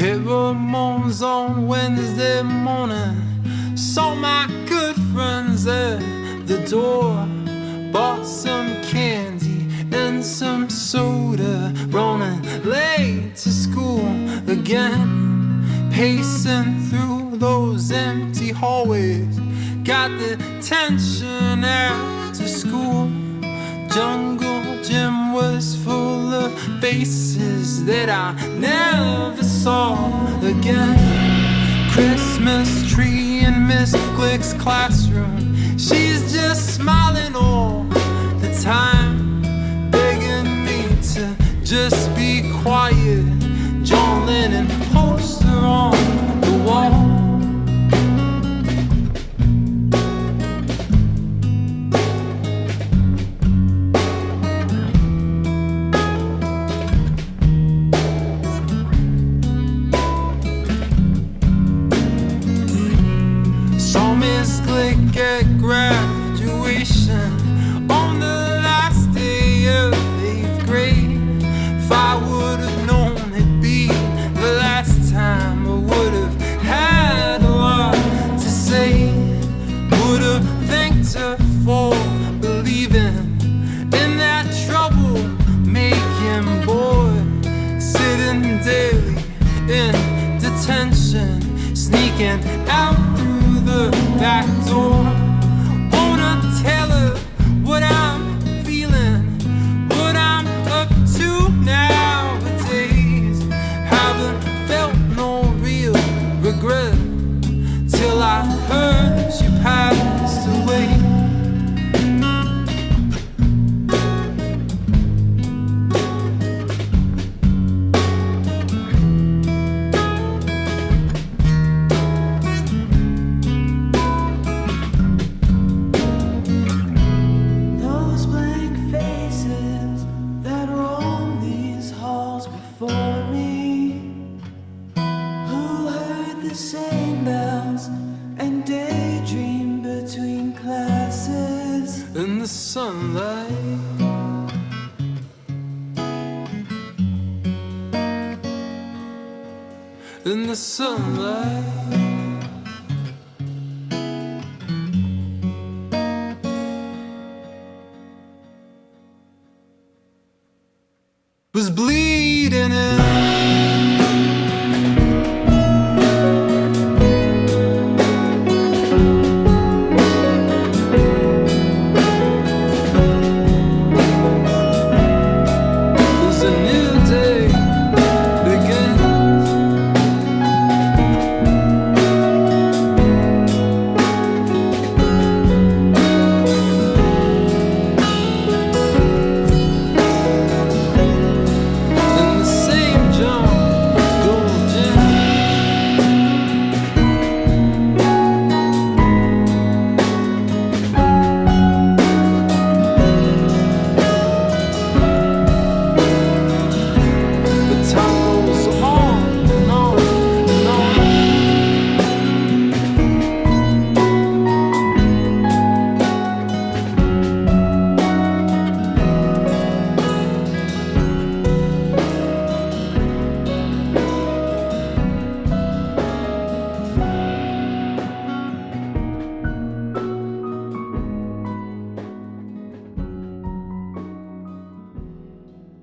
Hit Ramones on Wednesday morning. Saw my good friends at the door. Bought some candy and some soda. Running late to school again. Pacing through those empty hallways. Got the tension after school. Jungle gym was full of faces that I never saw again. Christmas tree in Miss Glick's classroom. Graduation on the last day of eighth grade. If I would have known it'd be the last time, I would have had a lot to say. Would have thanked her for believing in that trouble making boy sitting daily in detention, sneaking out through the back door. Sunlight. In the sunlight. Was bleeding in